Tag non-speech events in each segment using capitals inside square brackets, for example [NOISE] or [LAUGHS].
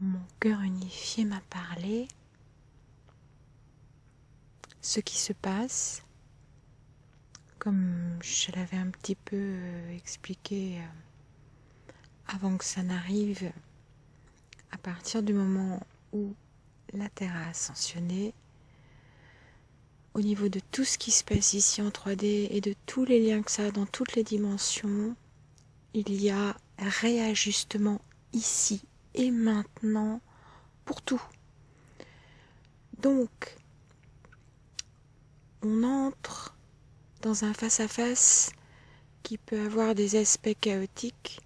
mon cœur unifié m'a parlé, ce qui se passe, comme je l'avais un petit peu euh, expliqué euh, avant que ça n'arrive, à partir du moment où la Terre a ascensionné, au niveau de tout ce qui se passe ici en 3D et de tous les liens que ça a dans toutes les dimensions, il y a réajustement ici et maintenant pour tout. Donc, on entre dans un face-à-face qui peut avoir des aspects chaotiques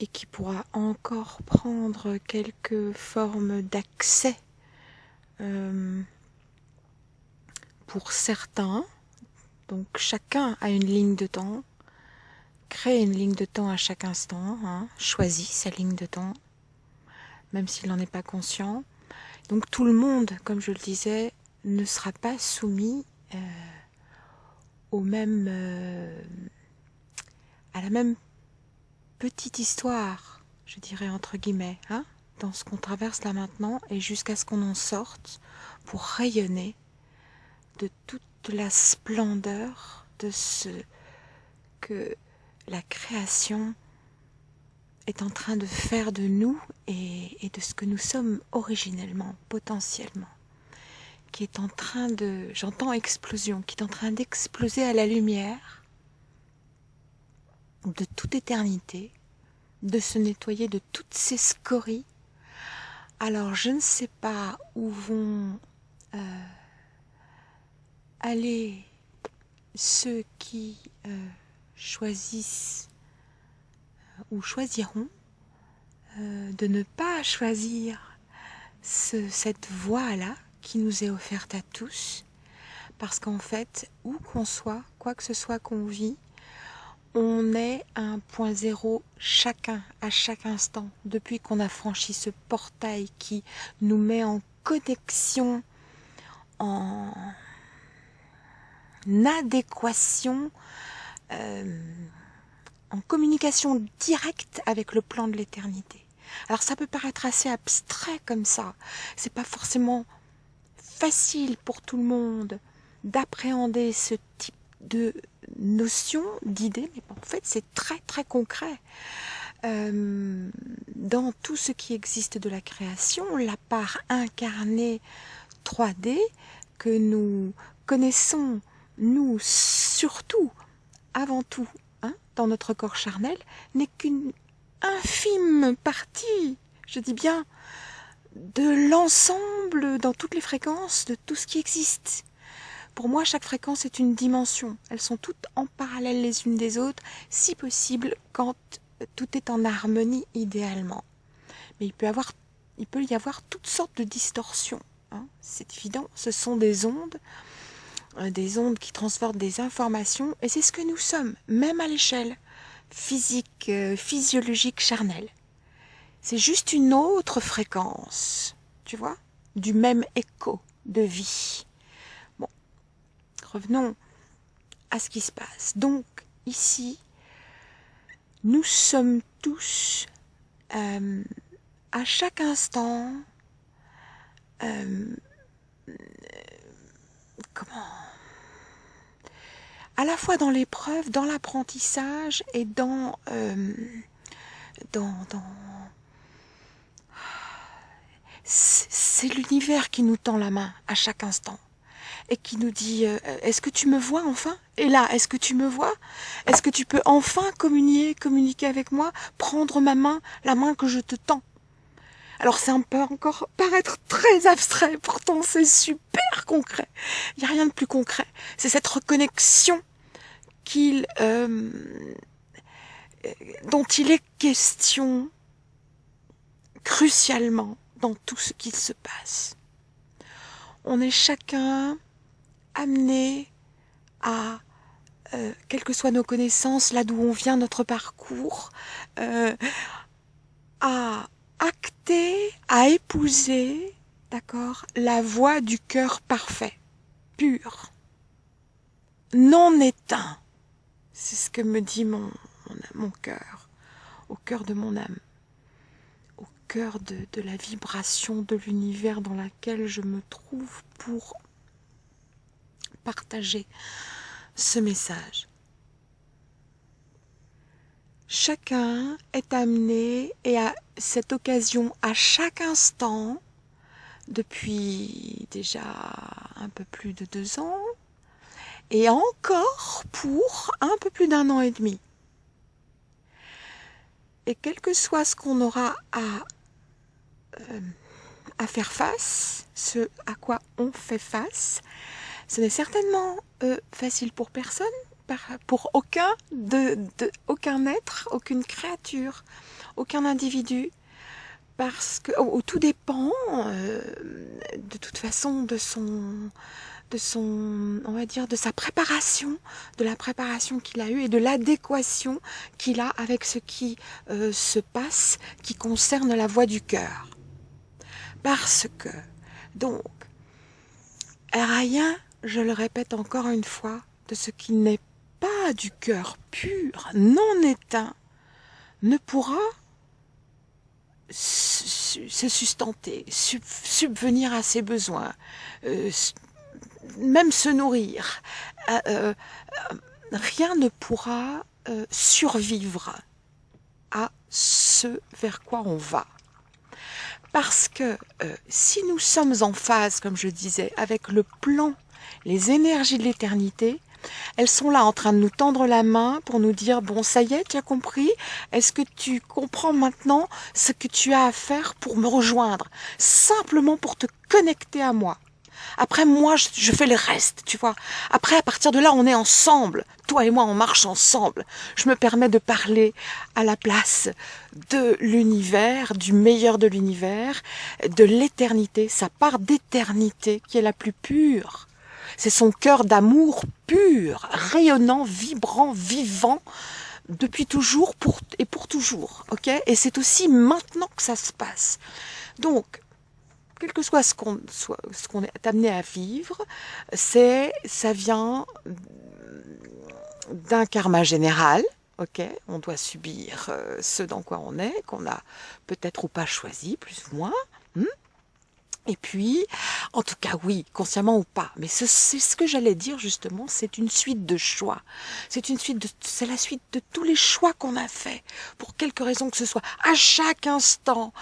et qui pourra encore prendre quelques formes d'accès euh, pour certains. Donc chacun a une ligne de temps, crée une ligne de temps à chaque instant, hein, sa ligne de temps, même s'il n'en est pas conscient. Donc tout le monde, comme je le disais, ne sera pas soumis euh, au même, euh, à la même petite histoire, je dirais entre guillemets, hein, dans ce qu'on traverse là maintenant et jusqu'à ce qu'on en sorte pour rayonner de toute la splendeur de ce que la création est en train de faire de nous et, de ce que nous sommes originellement, potentiellement qui est en train de, j'entends explosion, qui est en train d'exploser à la lumière de toute éternité, de se nettoyer de toutes ces scories. Alors je ne sais pas où vont euh, aller ceux qui euh, choisissent euh, ou choisiront de ne pas choisir cette voie-là qui nous est offerte à tous, parce qu'en fait, où qu'on soit, quoi que ce soit qu'on vit, on est un point zéro chacun, à chaque instant, depuis qu'on a franchi ce portail qui nous met en connexion, en adéquation, euh, en communication directe avec le plan de l'éternité. Alors ça peut paraître assez abstrait comme ça, c'est pas forcément facile pour tout le monde d'appréhender ce type de notion, d'idée, mais en fait c'est très très concret. Euh, dans tout ce qui existe de la création, la part incarnée 3D que nous connaissons, nous surtout, avant tout, hein, dans notre corps charnel, n'est qu'une infime partie, je dis bien, de l'ensemble dans toutes les fréquences de tout ce qui existe. Pour moi, chaque fréquence est une dimension. Elles sont toutes en parallèle les unes des autres, si possible, quand tout est en harmonie idéalement. Mais il peut, y avoir toutes sortes de distorsions. Hein. C'est évident, ce sont des ondes, euh, des ondes qui transportent des informations, et c'est ce que nous sommes, même à l'échelle physique, euh, physiologique, charnelle. C'est juste une autre fréquence, tu vois, du même écho de vie. Bon, revenons à ce qui se passe. Donc, ici, nous sommes tous, euh, à chaque instant, euh, comment? À la fois dans l'épreuve, dans l'apprentissage et dans, euh, dans, c'est l'univers qui nous tend la main à chaque instant et qui nous dit euh, est-ce que tu me vois enfin? Et là, est-ce que tu me vois? Est-ce que tu peux enfin communier, communiquer avec moi, prendre ma main, la main que je te tends? Alors ça peut encore paraître très abstrait, pourtant c'est super concret. Il n'y a rien de plus concret. C'est cette reconnexion qu'il, euh, dont il est question crucialement dans tout ce qu'il se passe. On est chacun amené à, euh, quelles que soient nos connaissances, là d'où on vient, notre parcours, euh, à acter, à épouser, d'accord, la voix du cœur parfait, pur, non éteint. C'est ce que me dit mon, mon, mon cœur, au cœur de mon âme au cœur de, de la vibration de l'univers dans laquelle je me trouve pour partager ce message. Chacun est amené et à cette occasion à chaque instant, depuis déjà un peu plus de deux ans, et encore pour un peu plus d'un an et demi. Et quel que soit ce qu'on aura à, euh, faire face, ce à quoi on fait face, ce n'est certainement euh, facile pour personne, pour aucun, de, aucun être, aucune créature, aucun individu, parce que tout dépend euh, de toute façon de son de son on va dire de sa préparation de la préparation qu'il a eue et de l'adéquation qu'il a avec ce qui euh, se passe qui concerne la voix du cœur. Parce que donc rien je le répète encore une fois de ce qui n'est pas du cœur pur, non éteint, ne pourra se sustenter, subvenir à ses besoins, euh, même se nourrir. Euh, euh, rien ne pourra survivre à ce vers quoi on va. Parce que si nous sommes en phase, comme je disais, avec le plan, les énergies de l'éternité, elles sont là en train de nous tendre la main pour nous dire bon ça y est, tu as compris Est-ce que tu comprends maintenant ce que tu as à faire pour me rejoindre? Simplement pour te connecter à moi. Après moi, je, fais le reste, tu vois. Après, à partir de là, on est ensemble. Toi et moi, on marche ensemble. Je me permets de parler à la place de l'univers, du meilleur de l'univers, de l'éternité, sa part d'éternité qui est la plus pure. C'est son cœur d'amour pur, rayonnant, vibrant, vivant, depuis toujours et pour toujours. ok? Et c'est aussi maintenant que ça se passe. Donc, quel que soit ce qu'on ce qu'on est amené à vivre, c'est ça vient d'un karma général. Ok, on doit subir euh, ce dans quoi on est, qu'on a peut-être ou pas choisi, plus ou moins. Hmm? Et puis, en tout cas, oui, consciemment ou pas. Mais c'est ce que j'allais dire justement, c'est une suite de choix. C'est une suite de, c'est la suite de tous les choix qu'on a faits, pour quelque raison que ce soit. À chaque instant,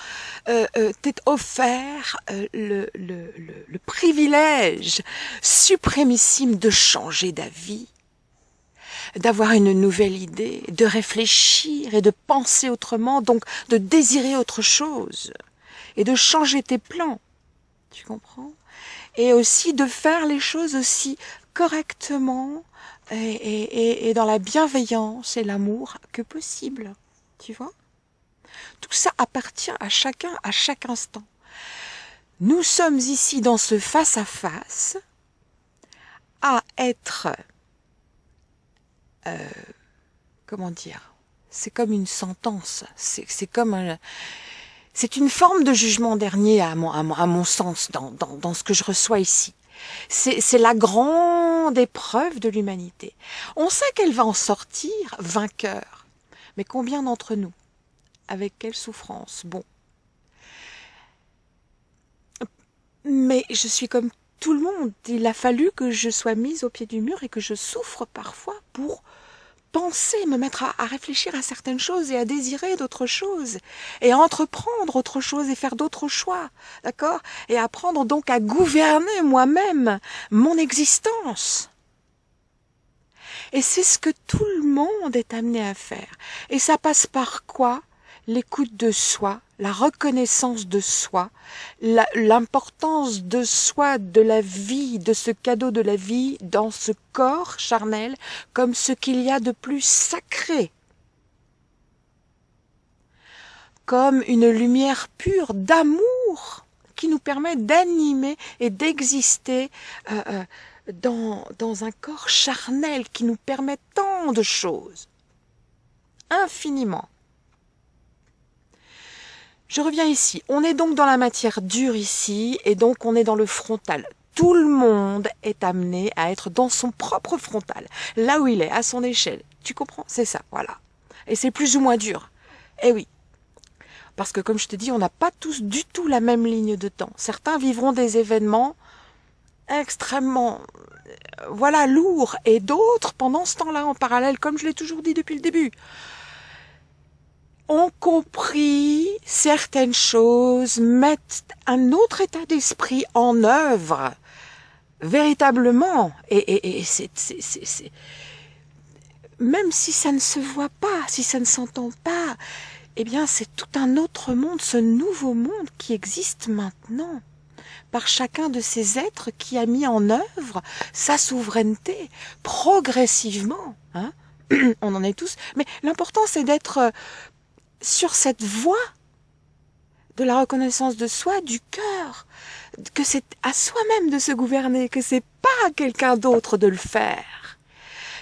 euh, euh, t'es offert euh, le, le, le, le privilège suprémissime de changer d'avis d'avoir une nouvelle idée, de réfléchir et de penser autrement, donc de désirer autre chose et de changer tes plans. Tu comprends? Et aussi de faire les choses aussi correctement et, dans la bienveillance et l'amour que possible. Tu vois? Tout ça appartient à chacun à chaque instant. Nous sommes ici dans ce face-à-face à être... Euh, comment dire? C'est comme une sentence. C'est comme un c'est une forme de jugement dernier à mon, sens dans, ce que je reçois ici. C'est la grande épreuve de l'humanité. On sait qu'elle va en sortir vainqueur. Mais combien d'entre nous Avec quelle souffrance? Bon. Mais je suis comme tout le monde. Il a fallu que je sois mise au pied du mur et que je souffre parfois pour penser, me mettre à, réfléchir à certaines choses et à désirer d'autres choses, et à entreprendre autre chose et faire d'autres choix, d'accord? Et apprendre donc à gouverner moi-même mon existence. Et c'est ce que tout le monde est amené à faire. Et ça passe par quoi? L'écoute de soi, la reconnaissance de soi, l'importance de soi, de la vie, de ce cadeau de la vie dans ce corps charnel comme ce qu'il y a de plus sacré, comme une lumière pure d'amour qui nous permet d'animer et d'exister euh, euh, dans, dans un corps charnel qui nous permet tant de choses, infiniment. Je reviens ici. On est donc dans la matière dure ici, et donc on est dans le frontal. Tout le monde est amené à être dans son propre frontal, là où il est, à son échelle. Tu comprends? C'est ça, voilà. Et c'est plus ou moins dur. Eh oui. Parce que comme je te dis, on n'a pas tous du tout la même ligne de temps. Certains vivront des événements extrêmement voilà lourds et d'autres pendant ce temps-là en parallèle, comme je l'ai toujours dit depuis le début, ont compris certaines choses, mettent un autre état d'esprit en œuvre véritablement. Et, et, c'est, même si ça ne se voit pas, si ça ne s'entend pas, eh bien c'est tout un autre monde, ce nouveau monde qui existe maintenant par chacun de ces êtres qui a mis en œuvre sa souveraineté progressivement. Hein [CLEARS THROAT] On en est tous. Mais l'important, c'est d'être sur cette voie de la reconnaissance de soi, du cœur, que c'est à soi-même de se gouverner, que c'est pas à quelqu'un d'autre de le faire,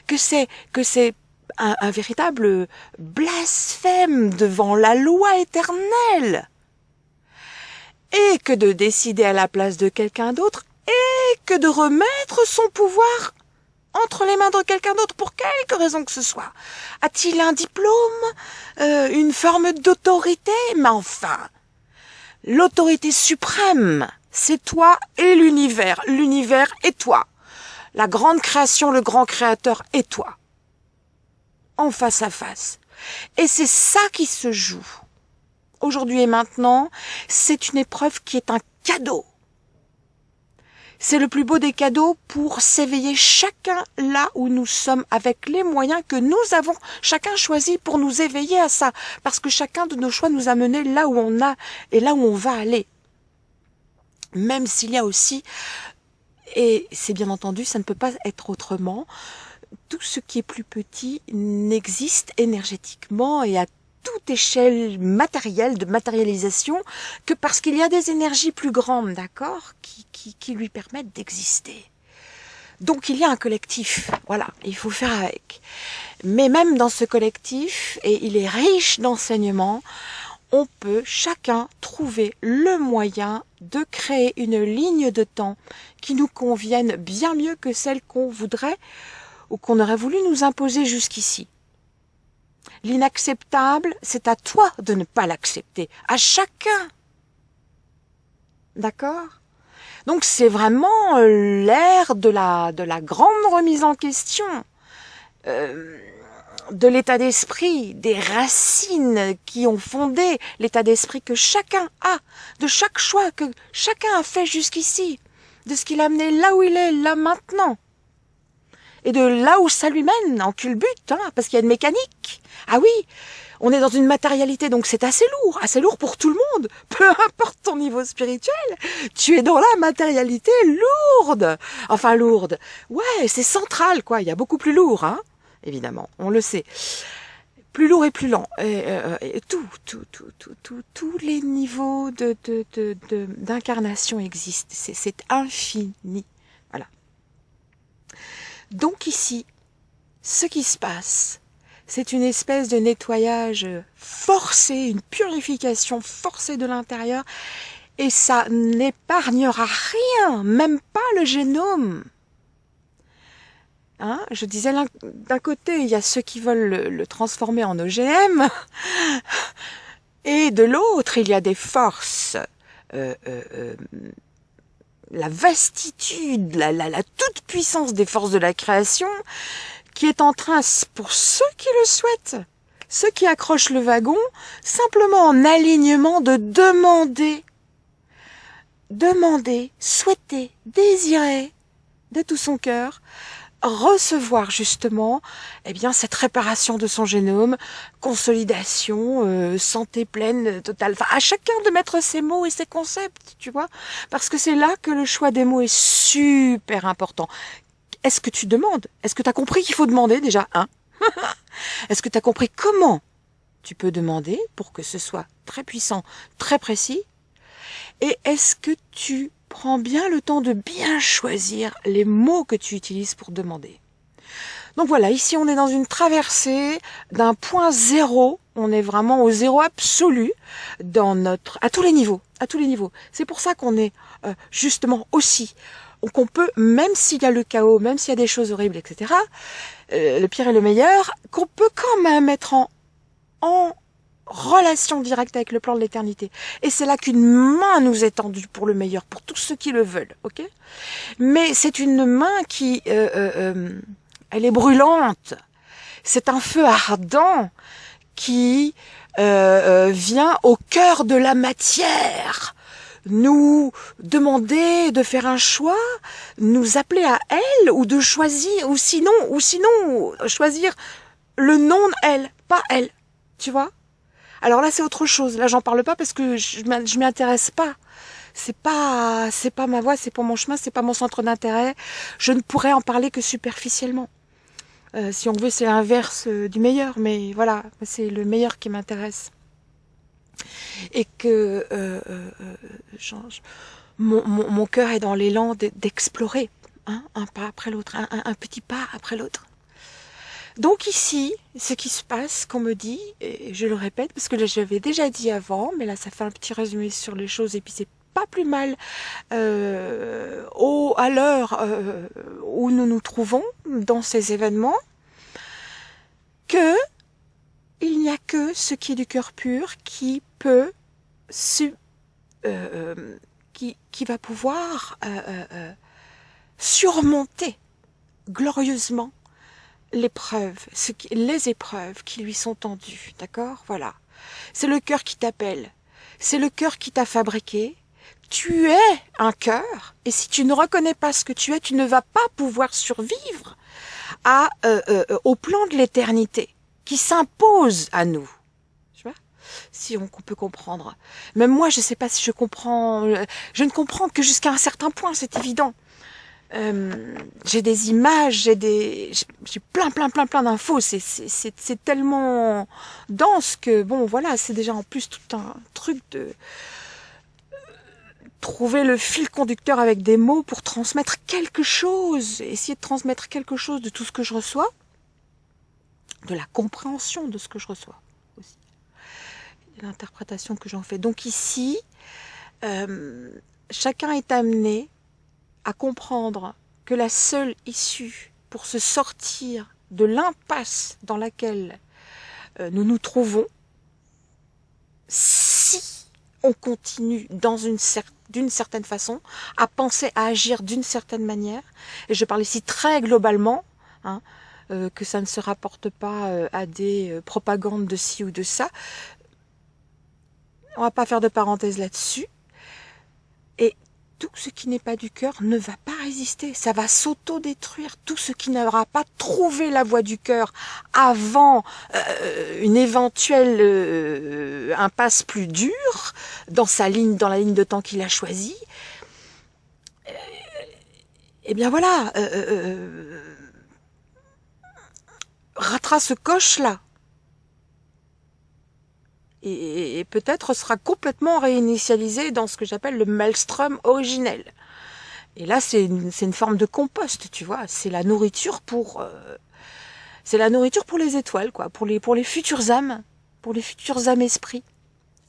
que c'est que c'est un, un, véritable blasphème devant la loi éternelle, et que de décider à la place de quelqu'un d'autre, et que de remettre son pouvoir entre les mains de quelqu'un d'autre pour quelque raison que ce soit. A-t-il un diplôme, euh, une forme d'autorité? Mais enfin, l'autorité suprême, c'est toi et l'univers. L'univers est toi. La grande création, le grand créateur est toi. En face à face. Et c'est ça qui se joue. Aujourd'hui et maintenant, c'est une épreuve qui est un cadeau c'est le plus beau des cadeaux pour s'éveiller chacun là où nous sommes avec les moyens que nous avons chacun choisi pour nous éveiller à ça. Parce que chacun de nos choix nous a menés là où on a et là où on va aller. Même s'il y a aussi, et c'est bien entendu, ça ne peut pas être autrement, tout ce qui est plus petit n'existe énergétiquement et à toute échelle matérielle, de matérialisation, que parce qu'il y a des énergies plus grandes, d'accord, qui, qui, qui lui permettent d'exister. Donc il y a un collectif, voilà, il faut faire avec. Mais même dans ce collectif, et il est riche d'enseignements, on peut chacun trouver le moyen de créer une ligne de temps qui nous convienne bien mieux que celle qu'on voudrait ou qu'on aurait voulu nous imposer jusqu'ici. L'inacceptable, c'est à toi de ne pas l'accepter, à chacun. D'accord? Donc c'est vraiment euh, l'ère de la, de la grande remise en question, euh, de l'état d'esprit, des racines qui ont fondé l'état d'esprit que chacun a, de chaque choix que chacun a fait jusqu'ici, de ce qu'il a amené là où il est, là maintenant et de là où ça lui mène, en culbute, hein, parce qu'il y a une mécanique. Ah oui, on est dans une matérialité, donc c'est assez lourd, assez lourd pour tout le monde. [LAUGHS] Peu importe ton niveau spirituel, tu es dans la matérialité lourde. Enfin lourde. Ouais, c'est central, quoi. Il y a beaucoup plus lourd, hein, évidemment, on le sait. Plus lourd et plus lent. Et, euh, tout, tout, tout, tout, tout, tous les niveaux de, d'incarnation existent. c'est infini. Donc ici, ce qui se passe, c'est une espèce de nettoyage forcé, une purification forcée de l'intérieur, et ça n'épargnera rien, même pas le génome. Hein je disais d'un côté, il y a ceux qui veulent le, transformer en OGM, [LAUGHS] et de l'autre, il y a des forces euh, euh, euh la vastitude, la, la, toute puissance des forces de la création qui est en train, pour ceux qui le souhaitent, ceux qui accrochent le wagon, simplement en alignement de demander, demander, souhaiter, désirer de tout son cœur recevoir justement eh bien cette réparation de son génome, consolidation, euh, santé pleine totale. Enfin, à chacun de mettre ses mots et ses concepts, tu vois, parce que c'est là que le choix des mots est super important. Est-ce que tu demandes? Est-ce que tu as compris qu'il faut demander déjà hein? [LAUGHS] Est-ce que tu as compris comment tu peux demander pour que ce soit très puissant, très précis? Et est-ce que tu prends bien le temps de bien choisir les mots que tu utilises pour demander. Donc voilà, ici on est dans une traversée d'un point zéro, on est vraiment au zéro absolu dans notre à tous les niveaux, à tous les niveaux. C'est pour ça qu'on est euh, justement aussi qu'on peut, même s'il y a le chaos, même s'il y a des choses horribles, etc., euh, le pire et le meilleur, qu'on peut quand même être en, en relation directe avec le plan de l'éternité. Et c'est là qu'une main nous est tendue pour le meilleur, pour tous ceux qui le veulent, ok? Mais c'est une main qui, euh, euh, euh, elle est brûlante. C'est un feu ardent qui vient au cœur de la matière nous demander de faire un choix, nous appeler à elle ou de choisir ou sinon ou sinon choisir le nom elle, pas elle. Tu vois? Alors là, c'est autre chose. Là, j'en parle pas parce que je, m'y intéresse pas. C'est pas, c'est pas ma voix, c'est pas mon chemin, c'est pas mon centre d'intérêt. Je ne pourrais en parler que superficiellement. Euh, si on veut, c'est l'inverse euh, du meilleur, mais voilà, c'est le meilleur qui m'intéresse. Et que euh, mon, cœur est dans l'élan d'explorer, hein, un pas après l'autre, un petit pas après l'autre. Donc ici, ce qui se passe, qu'on me dit, et je le répète parce que j'avais déjà dit avant, mais là ça fait un petit résumé sur les choses et puis c'est pas plus mal euh, à l'heure euh, où nous nous trouvons dans ces événements, que il n'y a que ce qui est du cœur pur qui peut euh, qui va pouvoir surmonter glorieusement l'épreuve, les épreuves qui lui sont tendues, d'accord? Voilà. C'est le cœur qui t'appelle. C'est le cœur qui t'a fabriqué. Tu es un cœur, et si tu ne reconnais pas ce que tu es, tu ne vas pas pouvoir survivre à, euh, euh, au plan de l'éternité qui s'impose à nous. Si on, peut comprendre. Même moi, je ne sais pas si je comprends. Euh, je ne comprends que jusqu'à un certain point, c'est évident. Euh, j'ai des images, j'ai des, j'ai plein, plein, plein, plein d'infos. C'est, c'est, tellement dense que bon, voilà, c'est déjà en plus tout un truc de trouver le fil conducteur avec des mots pour transmettre quelque chose, essayer de transmettre quelque chose de tout ce que je reçois, de la compréhension de ce que je reçois aussi, l'interprétation que j'en fais. Donc ici, euh, chacun est amené à comprendre que la seule issue pour se sortir de l'impasse dans laquelle euh, nous nous trouvons, si on continue dans une d'une certaine façon, à penser, à agir d'une certaine manière, et je parle ici très globalement, hein, euh, que ça ne se rapporte pas euh, à des propagandes de ci ou de ça, on va pas faire de parenthèse là-dessus, tout ce qui n'est pas du cœur ne va pas résister, ça va s'auto-détruire. Tout ce qui n'aura pas trouvé la voie du cœur avant euh, une éventuelle euh, impasse plus dure dans sa ligne, dans la ligne de temps qu'il a choisie, euh, eh bien voilà, ratera ce coche-là et, peut-être sera complètement réinitialisé dans ce que j'appelle le maelstrom originel. Et là, c'est une, une, forme de compost, tu vois. C'est la nourriture pour, euh, c'est la nourriture pour les étoiles, quoi, pour les, pour futures âmes, pour les futures âmes esprits,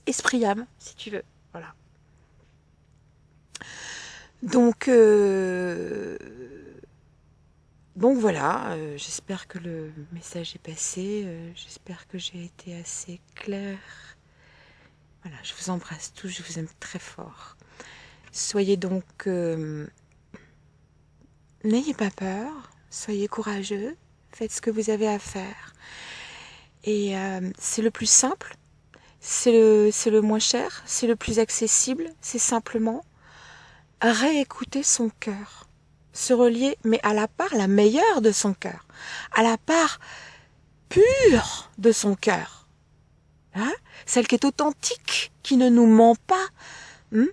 esprit âme, si tu veux. Voilà. Donc, euh, donc voilà. Euh, j'espère que le message est passé. j'espère que j'ai été assez claire voilà, je vous embrasse tous, je vous aime très fort. Soyez donc... Euh, n'ayez pas peur, soyez courageux, faites ce que vous avez à faire. Et euh, c'est le plus simple, c'est le, le moins cher, c'est le plus accessible, c'est simplement réécouter son cœur, se relier, mais à la part la meilleure de son cœur, à la part pure de son cœur. Hein celle qui est authentique, qui ne nous ment pas, hmm,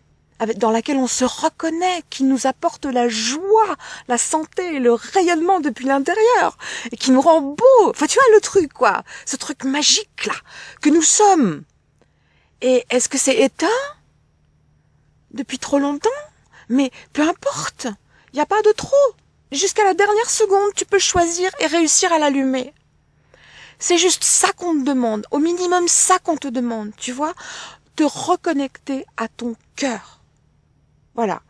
dans laquelle on se reconnaît, qui nous apporte la joie, la santé, le rayonnement depuis l'intérieur, et qui nous rend beau. Enfin, tu vois le truc, quoi. Ce truc magique, là, que nous sommes. Et est-ce que c'est éteint Depuis trop longtemps? Mais peu importe. N'y a pas de trop. Jusqu'à la dernière seconde, tu peux choisir et réussir à l'allumer. C'est juste ça qu'on te demande, au minimum ça qu'on te demande, tu vois, te reconnecter à ton cœur. Voilà.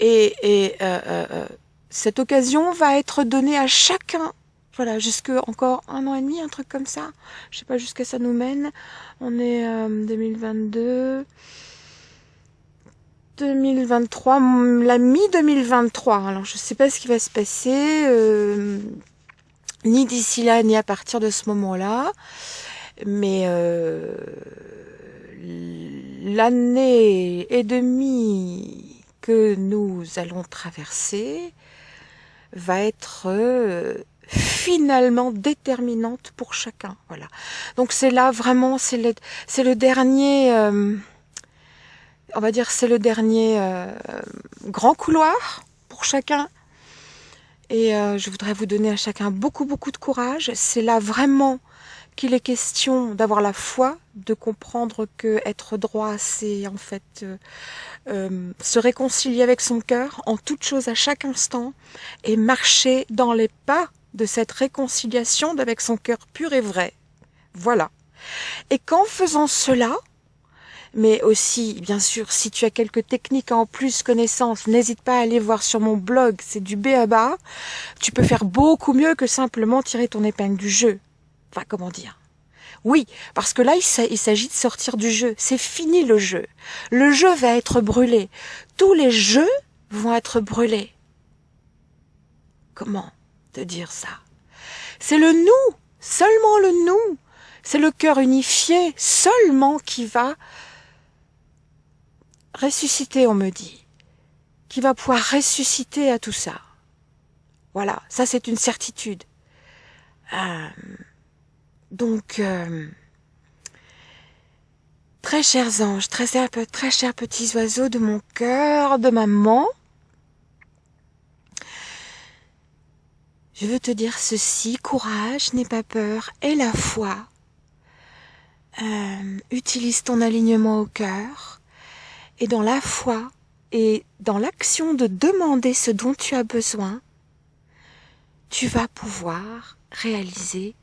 Et, et euh, euh, euh, cette occasion va être donnée à chacun, Voilà, jusque encore un an et demi, un truc comme ça. Je sais pas jusqu'à ça nous mène. On est euh, 2022. 2023, la mi-2023. Alors je sais pas ce qui va se passer, euh, ni d'ici là, ni à partir de ce moment-là. Mais euh, l'année et demie que nous allons traverser va être euh, finalement déterminante pour chacun. Voilà. Donc c'est là vraiment, c'est le, dernier, on va dire, c'est le dernier euh, grand couloir pour chacun. Et je voudrais vous donner à chacun beaucoup beaucoup de courage. C'est là vraiment qu'il est question d'avoir la foi, de comprendre que être droit, c'est en fait euh, euh, se réconcilier avec son cœur en toute chose à chaque instant et marcher dans les pas de cette réconciliation avec son cœur pur et vrai. Voilà. Et qu'en faisant cela, mais aussi, bien sûr, si tu as quelques techniques en plus, connaissances, n'hésite pas à aller voir sur mon blog, c'est du B à bas. Tu peux faire beaucoup mieux que simplement tirer ton épingle du jeu. Enfin, comment dire? Oui, parce que là, il s'agit de sortir du jeu. C'est fini le jeu. Le jeu va être brûlé. Tous les jeux vont être brûlés. Comment te dire ça? C'est le nous, seulement le nous. C'est le cœur unifié seulement qui va ressusciter, on me dit, qui va pouvoir ressusciter à tout ça. Voilà, ça c'est une certitude. Euh, donc, euh, très chers anges, très, très chers petits oiseaux de mon cœur, de maman, je veux te dire ceci, courage, n'aie pas peur, et la foi. Euh, utilise ton alignement au cœur, et dans la foi, et dans l'action de demander ce dont tu as besoin, tu vas pouvoir réaliser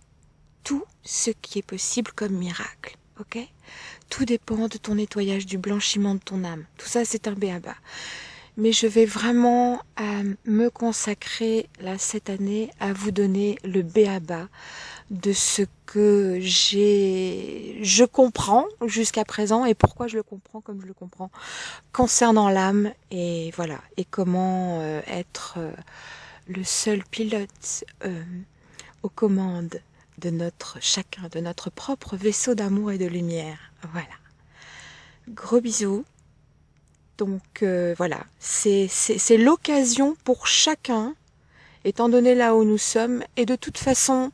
tout ce qui est possible comme miracle. Ok? Tout dépend de ton nettoyage, du blanchiment de ton âme. Tout ça, c'est un béaba. Mais je vais vraiment euh, me consacrer là cette année à vous donner le béaba de ce que j'ai, je comprends jusqu'à présent et pourquoi je le comprends comme je le comprends concernant l'âme et voilà et comment euh, être euh, le seul pilote aux commandes de notre chacun, de notre propre vaisseau d'amour et de lumière. Voilà. Gros bisous. Donc euh, voilà, c'est l'occasion pour chacun, étant donné là où nous sommes, et de toute façon,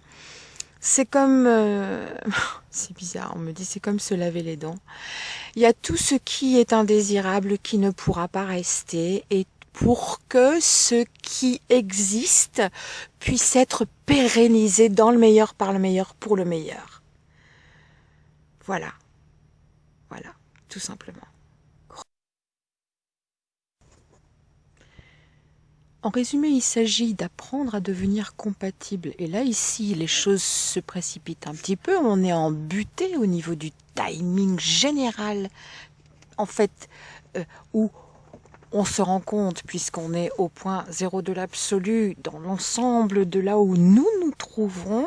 c'est comme... Euh, [LAUGHS] c'est bizarre, on me dit c'est comme se laver les dents. Il y a tout ce qui est indésirable qui ne pourra pas rester, et pour que ce qui existe puisse être pérennisé dans le meilleur par le meilleur pour le meilleur. Voilà. Voilà, tout simplement. En résumé, il s'agit d'apprendre à devenir compatible. Et là, ici, les choses se précipitent un petit peu. On est en butée au niveau du timing général, en fait, euh, où on se rend compte, puisqu'on est au point zéro de l'absolu, dans l'ensemble de là où nous nous trouverons,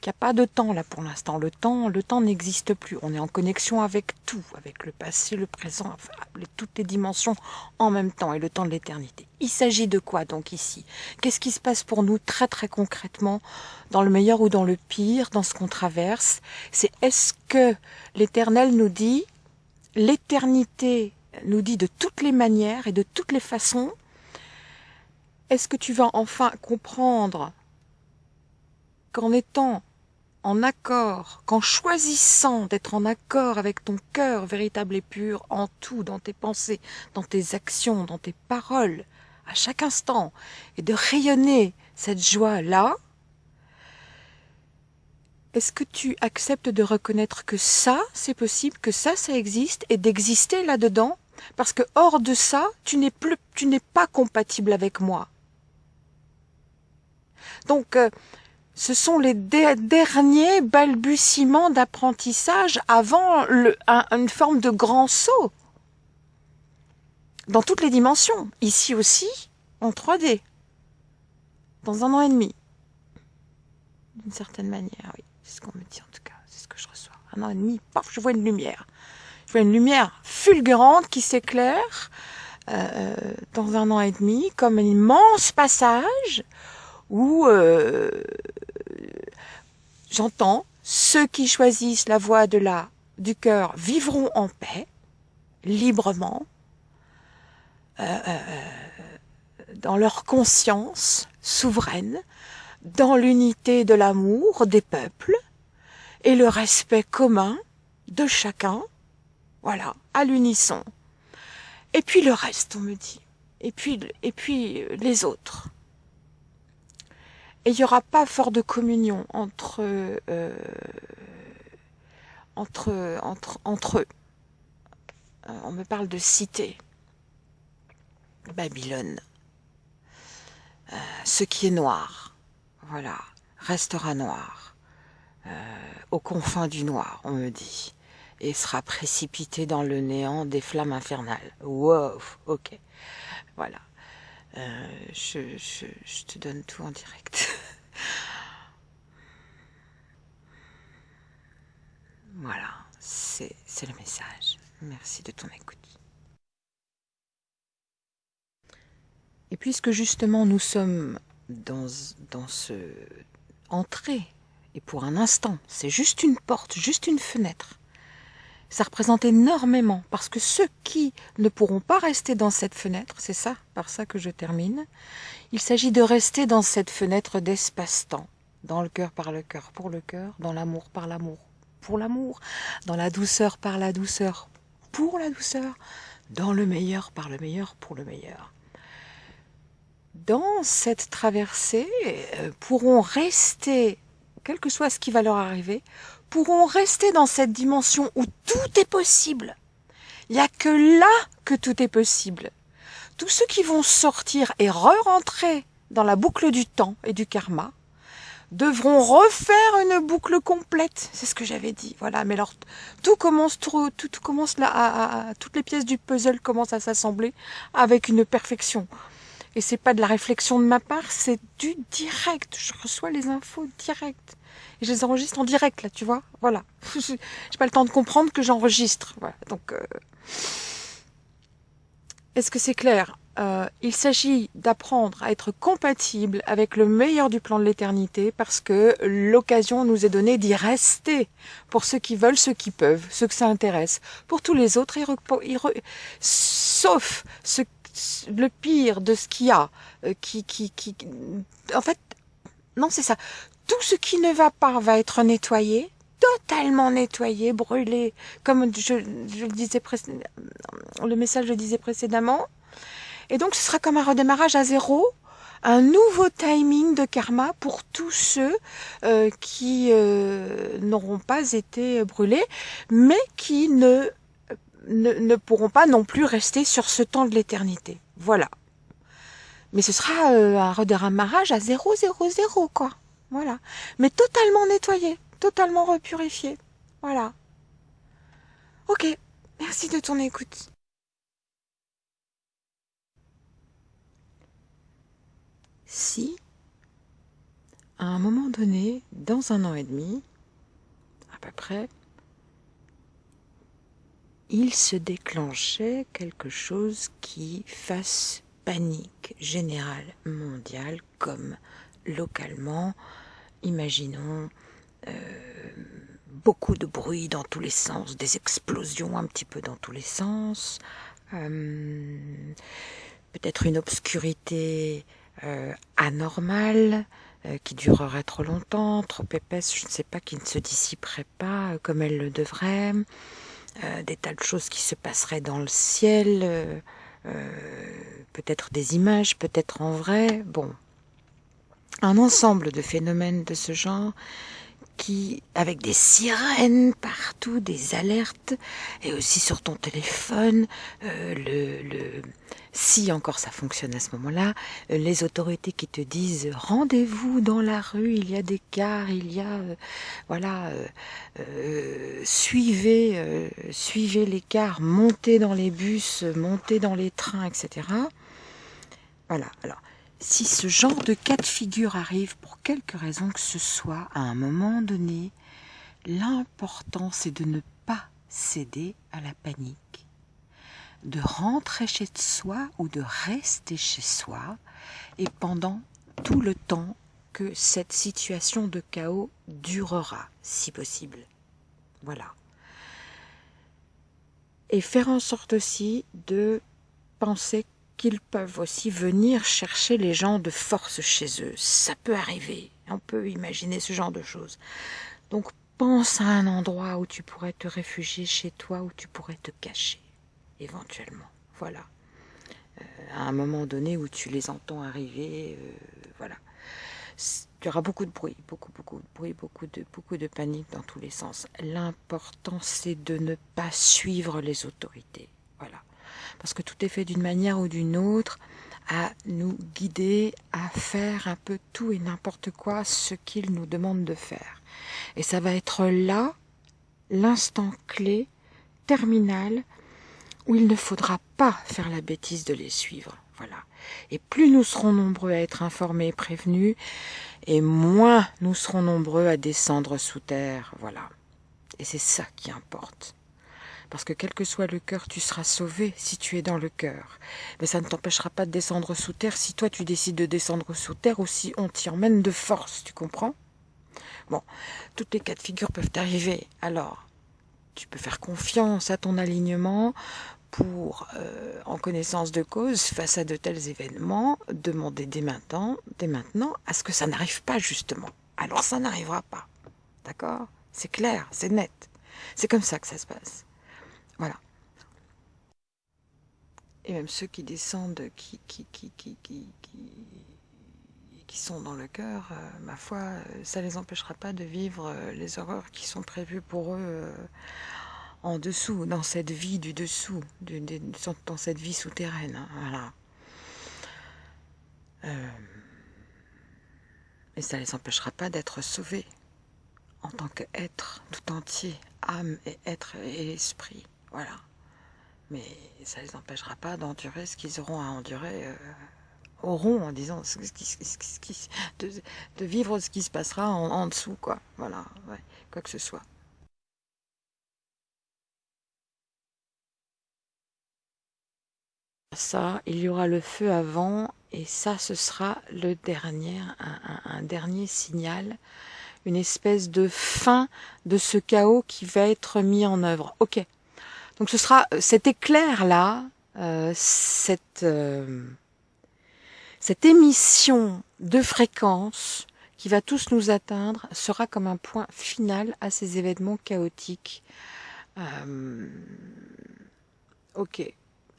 qu'il n'y a pas de temps là pour l'instant. Le temps, le temps n'existe plus. On est en connexion avec tout, avec le passé, le présent, toutes les dimensions en même temps et le temps de l'éternité. Il s'agit de quoi donc ici? Qu'est-ce qui se passe pour nous très très concrètement, dans le meilleur ou dans le pire, dans ce qu'on traverse? C'est est-ce que l'éternel nous dit l'éternité nous dit de toutes les manières et de toutes les façons, est-ce que tu vas enfin comprendre qu'en étant en accord, qu'en choisissant d'être en accord avec ton cœur véritable et pur en tout, dans tes pensées, dans tes actions, dans tes paroles, à chaque instant, et de rayonner cette joie-là, est-ce que tu acceptes de reconnaître que ça, c'est possible, que ça, ça existe, et d'exister là-dedans? Parce que hors de ça, tu n'es plus, tu n'es pas compatible avec moi. Donc, euh, ce sont les derniers balbutiements d'apprentissage avant une forme de grand saut. Dans toutes les dimensions. Ici aussi, en 3D. Dans un an et demi. d'une certaine manière, oui. C'est ce qu'on me dit en tout cas, c'est ce que je reçois. Un an et demi, paf, je vois une lumière. Je vois une lumière fulgurante qui s'éclaire euh, dans un an et demi, comme un immense passage où euh, j'entends ceux qui choisissent la voie de la du cœur vivront en paix, librement, euh, dans leur conscience souveraine, dans l'unité de l'amour des peuples et le respect commun de chacun, voilà, à l'unisson. Et puis le reste, on me dit. Et puis, et puis les autres. Et il n'y aura pas fort de communion entre, euh, entre, entre, entre eux. Euh, on me parle de cité. Babylone. Euh, ce qui est noir, voilà, restera noir, aux confins du noir, on me dit, et sera précipité dans le néant des flammes infernales. Wow, ok, voilà. Euh, je, je, te donne tout en direct. [LAUGHS] voilà, c'est le message. Merci de ton écoute. Et puisque justement nous sommes dans, dans ce entrée, et pour un instant, c'est juste une porte, juste une fenêtre, ça représente énormément, parce que ceux qui ne pourront pas rester dans cette fenêtre, c'est ça, par ça que je termine, il s'agit de rester dans cette fenêtre d'espace-temps, dans le cœur par le cœur pour le cœur, dans l'amour par l'amour pour l'amour, dans la douceur par la douceur pour la douceur, dans le meilleur par le meilleur pour le meilleur. Dans cette traversée euh, pourront rester, quel que soit ce qui va leur arriver, pourront rester dans cette dimension où tout est possible. Il n'y a que là que tout est possible. Tous ceux qui vont sortir et re-rentrer dans la boucle du temps et du karma devront refaire une boucle complète. C'est ce que j'avais dit. Voilà. Mais alors, tout commence, tout, tout commence là, toutes les pièces du puzzle commencent à s'assembler avec une perfection. Et c'est pas de la réflexion de ma part, c'est du direct. Je reçois les infos direct. Et je les enregistre en direct, là, tu vois. Voilà. [LAUGHS] J'ai pas le temps de comprendre que j'enregistre. Voilà. Donc, euh, est-ce que c'est clair? Euh, Il s'agit d'apprendre à être compatible avec le meilleur du plan de l'éternité parce que l'occasion nous est donnée d'y rester pour ceux qui veulent, ceux qui peuvent, ceux que ça intéresse. Pour tous les autres, sauf le pire de ce qu'il y a, euh, qui, en fait, non, c'est ça. Tout ce qui ne va pas va être nettoyé, totalement nettoyé, brûlé, comme je, le disais le message le disait précédemment. Et donc, ce sera comme un redémarrage à zéro, un nouveau timing de karma pour tous ceux euh, qui euh, n'auront pas été brûlés, mais qui ne ne, pourront pas non plus rester sur ce temps de l'éternité. Voilà. Mais ce sera euh, un redémarrage à 0, 0, 0, quoi. Voilà. Mais totalement nettoyé, totalement repurifié. Voilà. Ok. Merci de ton écoute. Si, à un moment donné, dans un an et demi, à peu près, il se déclenchait quelque chose qui fasse panique générale mondiale comme localement. Imaginons euh, beaucoup de bruit dans tous les sens, des explosions un petit peu dans tous les sens, euh, peut-être une obscurité euh, anormale qui durerait trop longtemps, trop épaisse, je ne sais pas, qui ne se dissiperait pas comme elle le devrait. Des tas de choses qui se passeraient dans le ciel, peut-être des images, peut-être en vrai, bon. Un ensemble de phénomènes de ce genre qui, avec des sirènes partout, des alertes, et aussi sur ton téléphone, le, le, si encore ça fonctionne à ce moment-là, euh, les autorités qui te disent rendez-vous dans la rue, il y a des cars, il y a euh, voilà, euh, suivez suivez les cars, montez dans les bus, montez dans les trains, etc. Voilà. Alors si ce genre de cas de figure arrive pour quelque raison que ce soit, à un moment donné, l'important c'est de ne pas céder à la panique, de rentrer chez soi ou de rester chez soi et pendant tout le temps que cette situation de chaos durera, si possible. Voilà. Et faire en sorte aussi de penser qu'ils peuvent aussi venir chercher les gens de force chez eux. Ça peut arriver. On peut imaginer ce genre de choses. Donc pense à un endroit où tu pourrais te réfugier chez toi, où tu pourrais te cacher, éventuellement. Voilà. Euh, à un moment donné où tu les entends arriver, euh, voilà il y aura beaucoup de bruit, beaucoup, beaucoup de bruit, beaucoup de, beaucoup de panique dans tous les sens. L'important, c'est de ne pas suivre les autorités. Parce que tout est fait d'une manière ou d'une autre à nous guider à faire un peu tout et n'importe quoi ce qu'ils nous demandent de faire. Et ça va être là l'instant clé, terminal, où il ne faudra pas faire la bêtise de les suivre. Voilà. Et plus nous serons nombreux à être informés et prévenus, et moins nous serons nombreux à descendre sous terre. Voilà. Et c'est ça qui importe. Parce que quel que soit le cœur, tu seras sauvé si tu es dans le cœur. Mais ça ne t'empêchera pas de descendre sous terre si toi tu décides de descendre sous terre ou si on t'y emmène de force, tu comprends? Bon, toutes les cas de figure peuvent arriver. Alors, tu peux faire confiance à ton alignement pour, euh, en connaissance de cause, face à de tels événements, demander dès maintenant, dès maintenant à ce que ça n'arrive pas justement. Alors ça n'arrivera pas. D'accord? C'est clair, c'est net. C'est comme ça que ça se passe. Voilà. Et même ceux qui descendent, qui, sont dans le cœur, euh, ma foi, euh, ça ne les empêchera pas de vivre les horreurs qui sont prévues pour eux en dessous, dans cette vie du dessous, dans cette vie souterraine. Hein, voilà. Euh, et ça ne les empêchera pas d'être sauvés en tant qu'être tout entier, âme et être et esprit. Voilà. Mais ça ne les empêchera pas d'endurer ce qu'ils auront à endurer. Euh, auront en disant de, vivre ce qui se passera en, dessous, quoi. Voilà, quoi que ce soit. ça, il y aura le feu avant, et ça, ce sera le dernier, un, dernier signal, une espèce de fin de ce chaos qui va être mis en œuvre. Ok. Donc ce sera cet éclair là, euh, cette euh, cette émission de fréquence qui va tous nous atteindre sera comme un point final à ces événements chaotiques. Euh, ok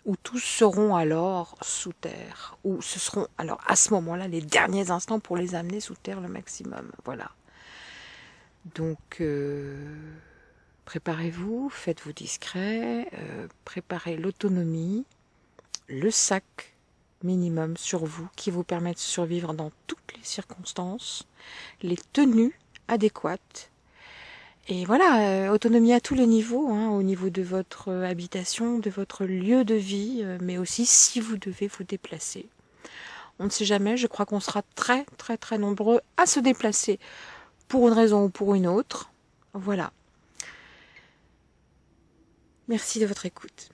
où tous seront alors sous terre, où ce seront alors à ce moment-là les derniers instants pour les amener sous terre le maximum. Voilà. Donc euh, préparez-vous, faites-vous discret, euh, préparez l'autonomie, le sac minimum sur vous qui vous permet de survivre dans toutes les circonstances, les tenues adéquates et voilà, euh, autonomie à tous les niveaux, hein, au niveau de votre euh, habitation, de votre lieu de vie, mais aussi si vous devez vous déplacer. On ne sait jamais, je crois qu'on sera très très très nombreux à se déplacer pour une raison ou pour une autre. Voilà. Merci de votre écoute.